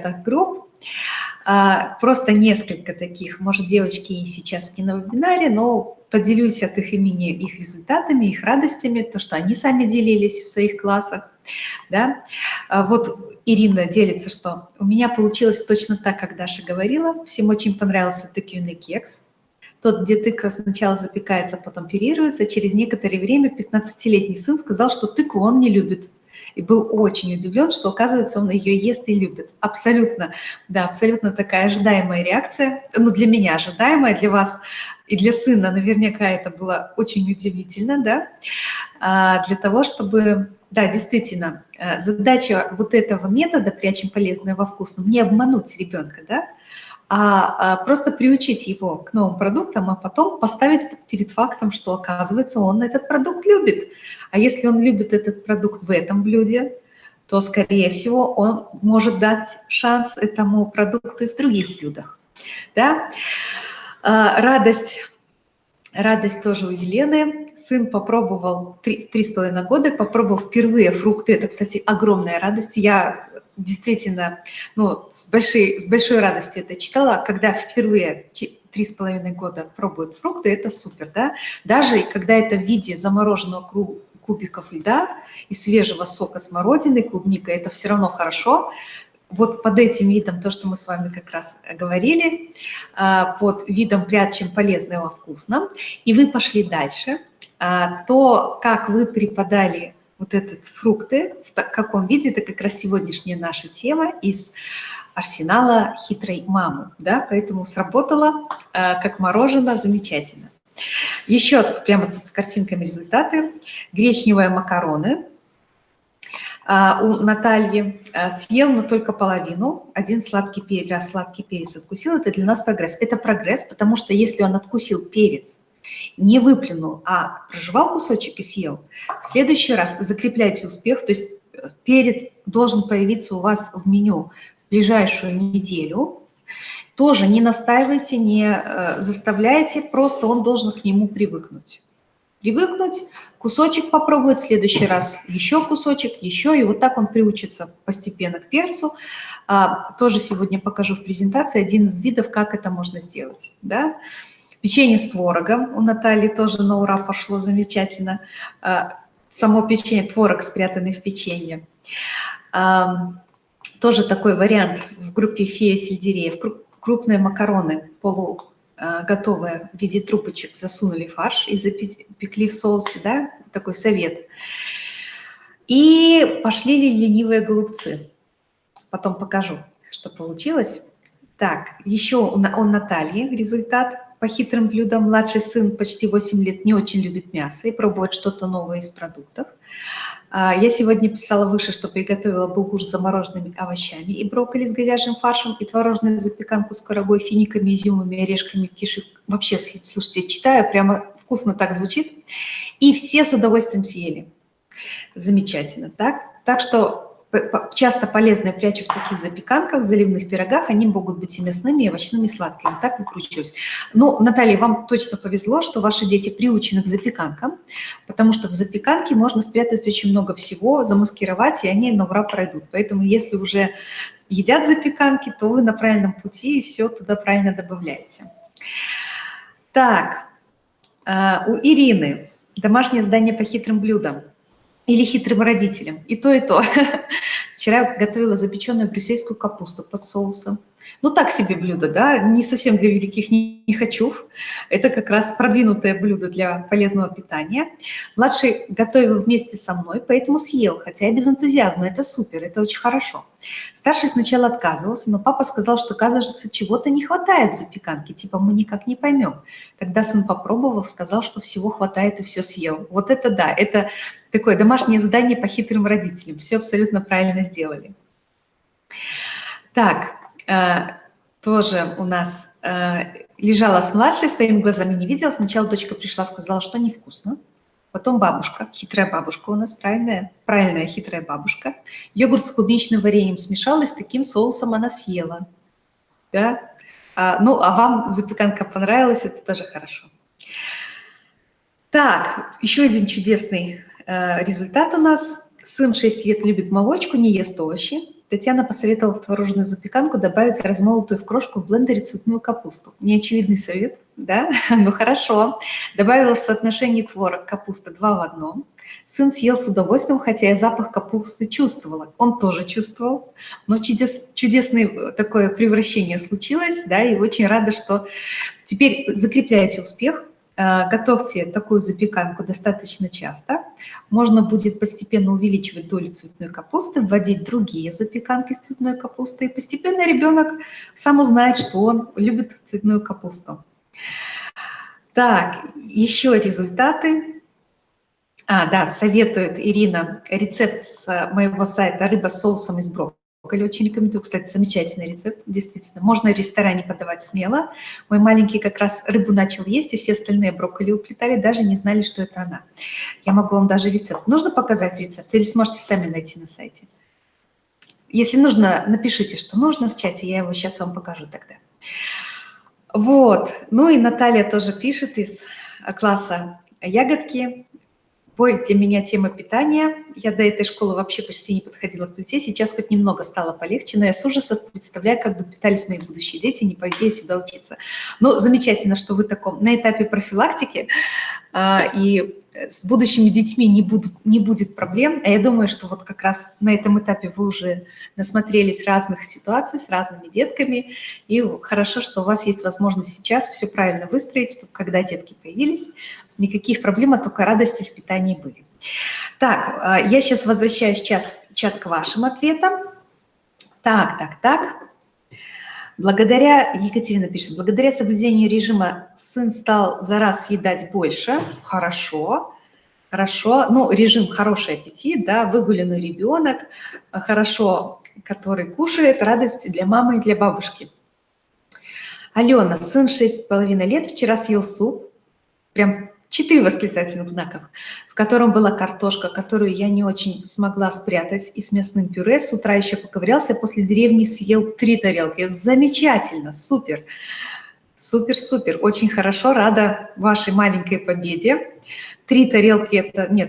чатах групп. А, просто несколько таких. Может, девочки сейчас не на вебинаре, но поделюсь от их имени их результатами, их радостями, то, что они сами делились в своих классах. Да? А вот Ирина делится, что у меня получилось точно так, как Даша говорила. Всем очень понравился тыквенный кекс. Тот, где тыква сначала запекается, а потом перируется. Через некоторое время 15-летний сын сказал, что тыкву он не любит и был очень удивлен, что, оказывается, он ее ест и любит. Абсолютно, да, абсолютно такая ожидаемая реакция, ну, для меня ожидаемая, для вас и для сына наверняка это было очень удивительно, да, а, для того, чтобы, да, действительно, э, задача вот этого метода «прячем полезное во вкусном» не обмануть ребенка, да, а, а просто приучить его к новым продуктам, а потом поставить перед фактом, что, оказывается, он этот продукт любит. А если он любит этот продукт в этом блюде, то, скорее всего, он может дать шанс этому продукту и в других блюдах. Да? А, радость. Радость тоже у Елены. Сын попробовал три, три с половиной года, попробовал впервые фрукты. Это, кстати, огромная радость. Я действительно ну, с, большой, с большой радостью это читала, когда впервые три с половиной года пробуют фрукты, это супер, да? Даже когда это в виде замороженного кубиков льда и свежего сока смородины, клубника, это все равно хорошо. Вот под этим видом, то, что мы с вами как раз говорили, а, под видом прячем полезное во вкусном, и вы пошли дальше, а, то, как вы преподали вот этот фрукты, в каком виде, это как раз сегодняшняя наша тема из арсенала хитрой мамы, да, поэтому сработало э, как мороженое, замечательно. Еще прямо тут с картинками результаты. Гречневые макароны. Э, у Натальи э, съел, но только половину. Один сладкий перец, сладкий перец откусил. Это для нас прогресс. Это прогресс, потому что если он откусил перец, не выплюнул, а прожевал кусочек и съел, в следующий раз закрепляйте успех, то есть перец должен появиться у вас в меню в ближайшую неделю, тоже не настаивайте, не э, заставляйте, просто он должен к нему привыкнуть. Привыкнуть, кусочек попробовать, в следующий раз еще кусочек, еще, и вот так он приучится постепенно к перцу. А, тоже сегодня покажу в презентации один из видов, как это можно сделать. Да? Печенье с творогом у Натальи тоже на ура пошло замечательно. А, само печенье, творог спрятанный в печенье. Тоже такой вариант в группе фея сельдереев. Крупные макароны полуготовые в виде трубочек засунули фарш и запекли в соусе, да, такой совет. И пошли ли ленивые голубцы. Потом покажу, что получилось. Так, еще у Натальи результат по хитрым блюдам. Младший сын почти 8 лет не очень любит мясо и пробует что-то новое из продуктов. А, я сегодня писала выше, что приготовила булгур с замороженными овощами и брокколи с говяжьим фаршем, и творожную запеканку с корогой, финиками, изюмами, орешками, кишек. Вообще, слушайте, читаю, прямо вкусно так звучит. И все с удовольствием съели. Замечательно, так? Так что часто полезные прячу в таких запеканках, заливных пирогах, они могут быть и мясными, и овощными, и сладкими. Так выкручиваюсь. Ну, Наталья, вам точно повезло, что ваши дети приучены к запеканкам, потому что в запеканке можно спрятать очень много всего, замаскировать, и они на ура пройдут. Поэтому если уже едят запеканки, то вы на правильном пути и все туда правильно добавляете. Так, э, у Ирины домашнее задание по хитрым блюдам или хитрым родителям. И то, и то. Вчера готовила запеченную брюссельскую капусту под соусом. Ну, так себе блюдо, да, не совсем для великих не, не хочу. Это как раз продвинутое блюдо для полезного питания. Младший готовил вместе со мной, поэтому съел, хотя и без энтузиазма. Это супер, это очень хорошо. Старший сначала отказывался, но папа сказал, что, кажется, чего-то не хватает в запеканке, типа мы никак не поймем. Тогда сын попробовал, сказал, что всего хватает и все съел. Вот это да, это такое домашнее задание по хитрым родителям. Все абсолютно правильно сделали. Так, тоже у нас э, лежала с младшей, своими глазами не видела. Сначала дочка пришла, сказала, что невкусно. Потом бабушка, хитрая бабушка у нас, правильная, правильная хитрая бабушка. Йогурт с клубничным вареньем смешала, и с таким соусом она съела. Да? А, ну, а вам запеканка понравилась, это тоже хорошо. Так, еще один чудесный э, результат у нас. Сын 6 лет любит молочку, не ест овощи. Татьяна посоветовала в творожную запеканку добавить размолотую в крошку в блендере цветную капусту. Неочевидный совет, да? Ну хорошо. Добавила в соотношении творог капуста 2 в 1. Сын съел с удовольствием, хотя я запах капусты чувствовала. Он тоже чувствовал, но чудес, чудесное такое превращение случилось, да, и очень рада, что теперь закрепляете успех, Э, готовьте такую запеканку достаточно часто. Можно будет постепенно увеличивать долю цветной капусты, вводить другие запеканки с цветной капустой. И постепенно ребенок сам узнает, что он любит цветную капусту. Так, еще результаты. А, да, советует Ирина рецепт с моего сайта «Рыба с соусом из брокколи» брокколи очень рекомендую. Кстати, замечательный рецепт, действительно. Можно в ресторане подавать смело. Мой маленький как раз рыбу начал есть, и все остальные брокколи уплетали, даже не знали, что это она. Я могу вам даже рецепт. Нужно показать рецепт или сможете сами найти на сайте? Если нужно, напишите, что нужно в чате, я его сейчас вам покажу тогда. Вот. Ну и Наталья тоже пишет из класса ягодки. Боль для меня тема питания. Я до этой школы вообще почти не подходила к плите. Сейчас хоть немного стало полегче, но я с ужасом представляю, как бы питались мои будущие дети, не пойти сюда учиться. Ну, замечательно, что вы таком на этапе профилактики, а, и с будущими детьми не, будут, не будет проблем. А я думаю, что вот как раз на этом этапе вы уже насмотрелись разных ситуаций с разными детками, и хорошо, что у вас есть возможность сейчас все правильно выстроить, чтобы когда детки появились, никаких проблем, а только радости в питании были. Так, а, я сейчас возвращаюсь час, чат к вашим ответам. Так, так, так. Благодаря, Екатерина пишет, благодаря соблюдению режима сын стал за раз съедать больше. Хорошо, хорошо. Ну, режим хороший аппетит, да, выгуленный ребенок, хорошо, который кушает, радость для мамы и для бабушки. Алена, сын 6,5 лет, вчера съел суп, прям четыре восклицательных знаков, в котором была картошка, которую я не очень смогла спрятать, и с мясным пюре. С утра еще поковырялся, после деревни съел три тарелки. Замечательно, супер, супер-супер, очень хорошо, рада вашей маленькой победе. Три тарелки – это, нет,